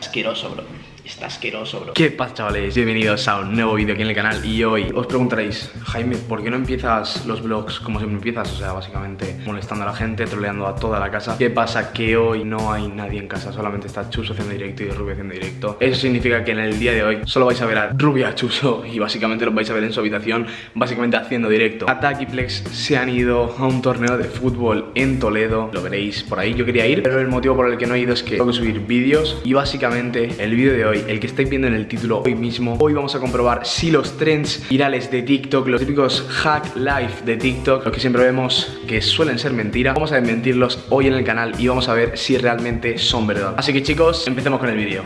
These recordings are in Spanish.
Asqueroso, bro. Está asqueroso, bro. ¿Qué pasa, chavales? Bienvenidos a un nuevo vídeo aquí en el canal Y hoy os preguntaréis Jaime, ¿por qué no empiezas los vlogs como siempre empiezas? O sea, básicamente molestando a la gente, troleando a toda la casa ¿Qué pasa? Que hoy no hay nadie en casa Solamente está Chuso haciendo directo y Rubio haciendo directo Eso significa que en el día de hoy solo vais a ver a Rubia, Chuso Y básicamente los vais a ver en su habitación Básicamente haciendo directo Attack y Flex se han ido a un torneo de fútbol en Toledo Lo veréis por ahí, yo quería ir Pero el motivo por el que no he ido es que tengo que subir vídeos Y básicamente el vídeo de hoy el que estáis viendo en el título hoy mismo Hoy vamos a comprobar si los trends virales de TikTok Los típicos hack life de TikTok Los que siempre vemos que suelen ser mentira Vamos a desmentirlos hoy en el canal y vamos a ver si realmente son verdad Así que chicos, empecemos con el vídeo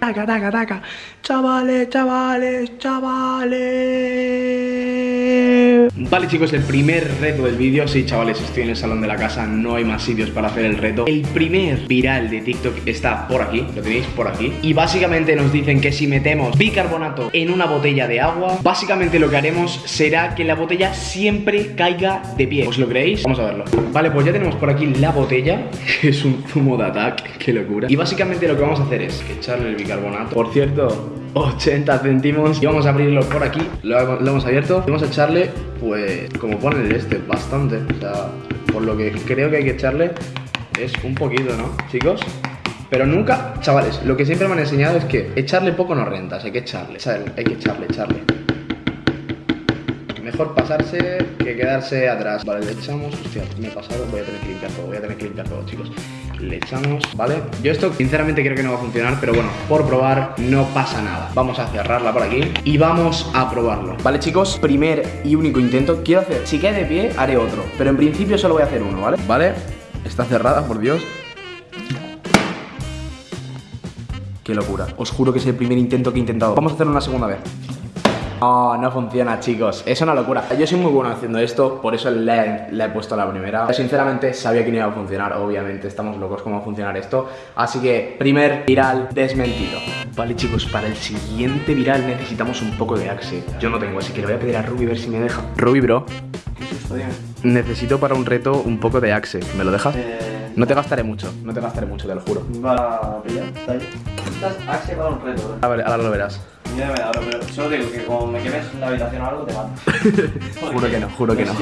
Taca, taca, taca. Chavales, chavales, chavales. Vale chicos, el primer reto del vídeo. Sí chavales, estoy en el salón de la casa No hay más sitios para hacer el reto. El primer viral de TikTok está por aquí Lo tenéis por aquí. Y básicamente nos dicen que si metemos bicarbonato en una botella de agua Básicamente lo que haremos será que la botella siempre caiga de pie. ¿Os lo creéis? Vamos a verlo. Vale, pues ya tenemos por aquí la botella. Que es un zumo de ataque, qué locura. Y básicamente lo que vamos a hacer es echarle el bicarbonato. Por cierto, 80 céntimos. Y vamos a abrirlo por aquí. Lo, lo hemos abierto. Vamos a echarle pues como pone el este, bastante. O sea, por lo que creo que hay que echarle es un poquito, ¿no, chicos? Pero nunca, chavales, lo que siempre me han enseñado es que echarle poco no rentas, hay que echarle, hay que echarle, echarle. Mejor pasarse que quedarse atrás. Vale, le echamos, hostia, me he pasado, voy a tener que limpiar todo, voy a tener que limpiar todo, chicos. Le echamos, ¿vale? Yo esto sinceramente creo que no va a funcionar, pero bueno, por probar no pasa nada. Vamos a cerrarla por aquí y vamos a probarlo. Vale, chicos, primer y único intento. Quiero hacer, si cae de pie, haré otro, pero en principio solo voy a hacer uno, ¿vale? Vale, está cerrada, por Dios. Qué locura. Os juro que es el primer intento que he intentado. Vamos a hacerlo una segunda vez. Oh, no funciona, chicos. Es una locura. Yo soy muy bueno haciendo esto, por eso le, he puesto la primera. Sinceramente, sabía que no iba a funcionar. Obviamente, estamos locos cómo va a funcionar esto. Así que, primer viral desmentido. Vale, chicos, para el siguiente viral necesitamos un poco de axe. Yo no tengo, así que le voy a pedir a Ruby a ver si me deja. Ruby, bro. Necesito para un reto un poco de axe. ¿Me lo dejas? Eh... No te gastaré mucho, no te gastaré mucho, te lo juro. Va a pillar, está ahí. Necesitas axe para un reto, A ver, ahora lo verás. Mira, me da, pero solo digo que como me quemes en la habitación o algo, te mato. juro que no, juro que no.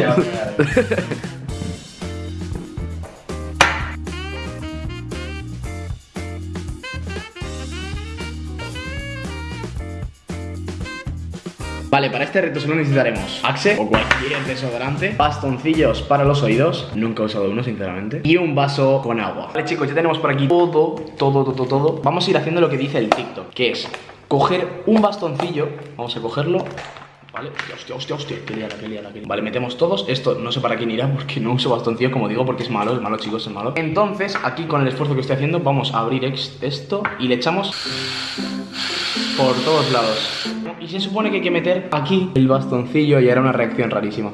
Vale, para este reto solo necesitaremos Axe o cualquier desodorante Bastoncillos para los oídos Nunca he usado uno, sinceramente Y un vaso con agua Vale, chicos, ya tenemos por aquí todo, todo, todo, todo Vamos a ir haciendo lo que dice el TikTok Que es coger un bastoncillo Vamos a cogerlo ¿Vale? Hostia, hostia, hostia, que liada, que liada, que Vale, metemos todos, esto no sé para quién irá Porque no uso bastoncillo, como digo, porque es malo Es malo, chicos, es malo. Entonces, aquí con el esfuerzo que estoy haciendo Vamos a abrir esto y le echamos Por todos lados. Y se supone que hay que meter aquí el bastoncillo Y hará una reacción rarísima.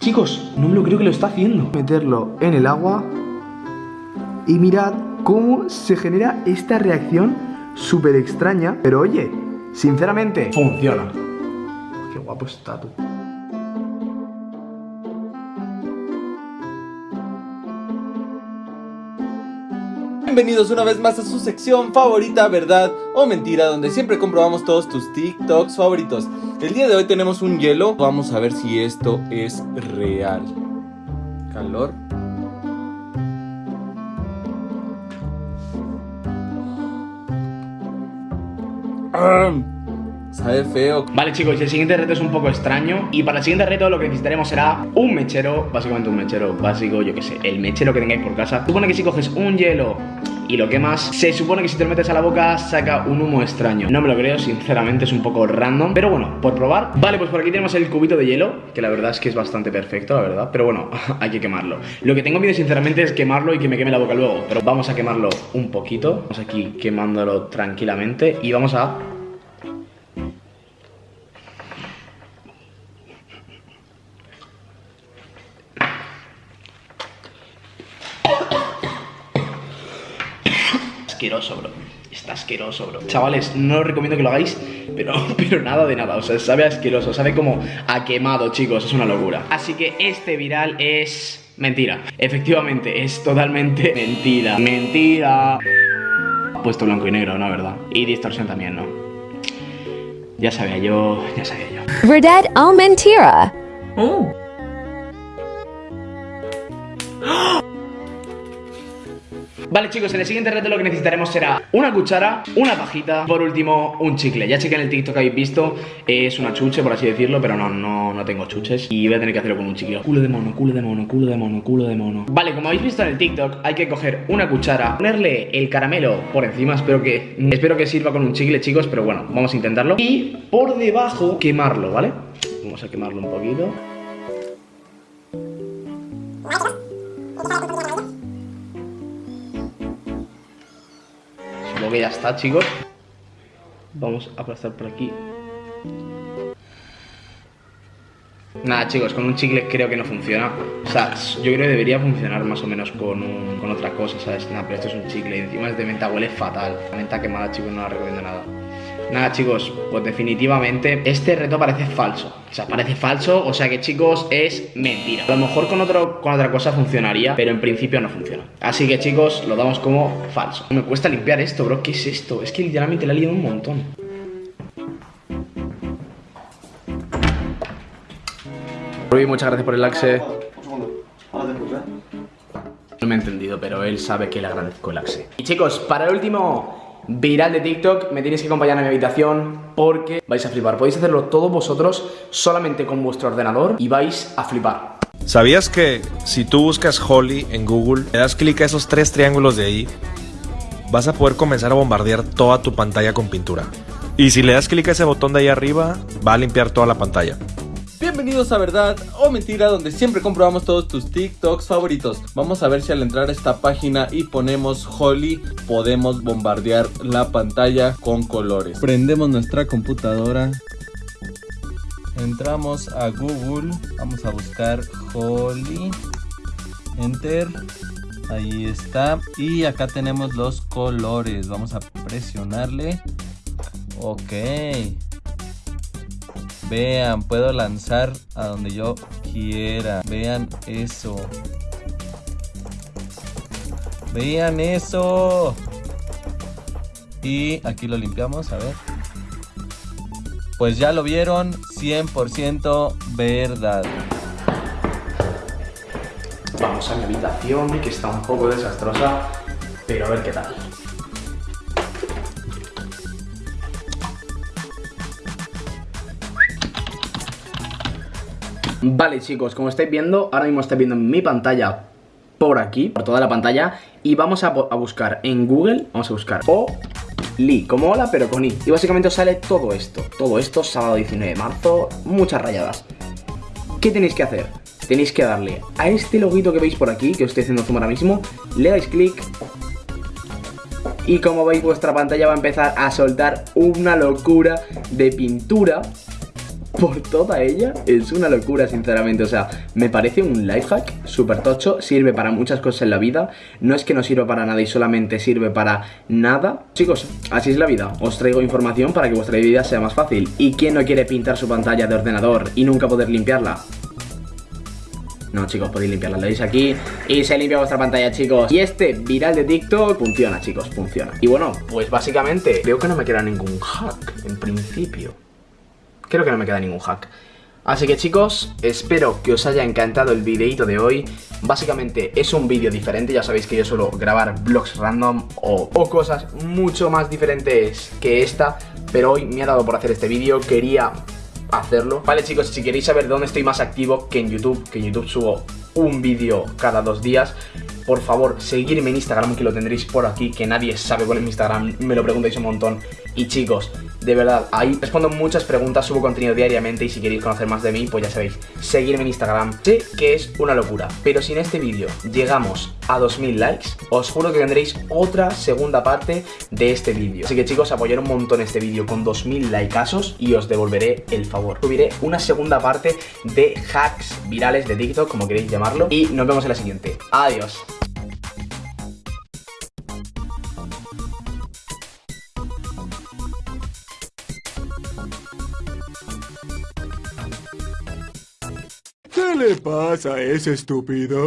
Chicos, no lo creo que lo está haciendo. Meterlo en el agua Y mirad cómo se genera esta reacción súper extraña Pero oye, Sinceramente, funciona. Qué guapo está tú. Bienvenidos una vez más a su sección favorita, verdad o mentira, donde siempre comprobamos todos tus TikToks favoritos. El día de hoy tenemos un hielo, vamos a ver si esto es real. Calor. Sabe feo. Vale chicos, el siguiente reto es un poco extraño. Y para el siguiente reto lo que necesitaremos será un mechero Básicamente un mechero básico, yo que sé El mechero que tengáis por casa. Supone que si coges un hielo y lo quemas Se supone que si te lo metes a la boca saca un humo extraño. No me lo creo, sinceramente es un poco random Pero bueno, por probar. Vale, pues por aquí tenemos el cubito de hielo Que la verdad es que es bastante perfecto, la verdad Pero bueno, hay que quemarlo. Lo que tengo miedo sinceramente es quemarlo y que me queme la boca luego Pero vamos a quemarlo un poquito. Vamos aquí quemándolo tranquilamente Y vamos a asqueroso, bro. Está asqueroso, bro. Chavales, no os recomiendo que lo hagáis, pero, pero nada de nada. O sea, sabe asqueroso, sabe como a quemado, chicos. Es una locura. Así que este viral es mentira. Efectivamente, es totalmente mentira. Mentira. Puesto blanco y negro, ¿no? ¿Verdad? Y distorsión también, ¿no? Ya sabía yo, ya sabía yo. Verdad o mentira? Vale chicos, en el siguiente reto lo que necesitaremos será una cuchara, una pajita, por último un chicle. Ya sé que en el TikTok habéis visto, es una chuche por así decirlo, pero no, no, no tengo chuches. Y voy a tener que hacerlo con un chicle. Culo de mono, culo de mono, culo de mono, culo de mono. Vale, como habéis visto en el TikTok, hay que coger una cuchara Ponerle el caramelo por encima, espero que, espero que sirva con un chicle chicos, pero bueno, vamos a intentarlo. Y por debajo quemarlo, ¿vale? Vamos a quemarlo un poquito que ya está, chicos. Vamos a aplastar por aquí. Nada, chicos, con un chicle creo que no funciona. O sea, yo creo que debería funcionar más o menos con, un- con otra cosa, ¿sabes? Nada, pero esto es un chicle encima es de menta, huele fatal. La menta quemada, chicos, no la recomiendo nada. Nada, chicos, pues definitivamente este reto parece falso. O sea, parece falso, o sea que, chicos, es mentira. A lo mejor con, otro, con otra cosa funcionaría, pero en principio no funciona. Así que, chicos, lo damos como falso. Me cuesta limpiar esto, bro. ¿Qué es esto? Es que literalmente la he liado un montón. Rui, muchas gracias por el axe. Un segundo. Ahora te escucho, ¿eh? No me he entendido, pero él sabe que le agradezco el axe. Y chicos, para el último viral de TikTok, me tenéis que acompañar a mi habitación porque vais a flipar. Podéis hacerlo todos vosotros solamente con vuestro ordenador y vais a flipar. ¿Sabías que si tú buscas Holly en Google, le das clic a esos tres triángulos de ahí, vas a poder comenzar a bombardear toda tu pantalla con pintura? Y si le das clic a ese botón de ahí arriba, va a limpiar toda la pantalla. Bienvenidos a Verdad o Mentira, donde siempre comprobamos todos tus TikToks favoritos. Vamos a ver si al entrar a esta página y ponemos Holly, podemos bombardear la pantalla con colores. Prendemos nuestra computadora. Entramos a Google, vamos a buscar Holly. Enter. Ahí está. Y acá tenemos los colores. Vamos a presionarle. Ok. Vean, puedo lanzar a donde yo quiera. Vean eso. Vean eso. Y aquí lo limpiamos, a ver. Pues ya lo vieron, 100% verdad. Vamos a mi habitación, que está un poco desastrosa, pero a ver qué tal. Vale chicos, como estáis viendo, ahora mismo estáis viendo mi pantalla por aquí, por toda la pantalla Y vamos a, a buscar en Google, vamos a buscar Oli, como hola pero con I. Y básicamente os sale todo esto, todo esto, sábado 19 de marzo, muchas rayadas. ¿Qué tenéis que hacer? Tenéis que darle a este loguito que veis por aquí, que os estoy haciendo zoom ahora mismo Le dais clic y como veis vuestra pantalla va a empezar a soltar una locura de pintura por toda ella es una locura, sinceramente. O sea, me parece un life hack súper tocho. Sirve para muchas cosas en la vida. No es que no sirva para nada y solamente sirve para nada. Chicos, así es la vida. Os traigo información para que vuestra vida sea más fácil. ¿Y quién no quiere pintar su pantalla de ordenador y nunca poder limpiarla? No, chicos, podéis limpiarla. Le dais aquí y se limpia vuestra pantalla, chicos. Y este viral de TikTok funciona, chicos, funciona. Y bueno, pues básicamente creo que no me queda ningún hack, en principio. Creo que no me queda ningún hack. Así que chicos, espero que os haya encantado el videito de hoy Básicamente es un vídeo diferente, ya sabéis que yo suelo grabar vlogs random o, cosas mucho más diferentes que esta Pero hoy me ha dado por hacer este vídeo, quería hacerlo Vale chicos, si queréis saber dónde estoy más activo que en YouTube Que en YouTube subo un vídeo cada dos días por favor, seguirme en Instagram que lo tendréis por aquí, que nadie sabe cuál es mi Instagram, me lo preguntáis un montón. Y chicos, de verdad, ahí respondo muchas preguntas, subo contenido diariamente y si queréis conocer más de mí, pues ya sabéis, seguirme en Instagram. Sé que es una locura, pero si en este vídeo llegamos a 2000 likes, os juro que tendréis otra segunda parte de este vídeo. Así que chicos, apoyar un montón este vídeo con 2000 likeazos y os devolveré el favor. Subiré una segunda parte de hacks virales de TikTok, como queréis llamarlo, y nos vemos en la siguiente. Adiós. Le pasa ese estúpido?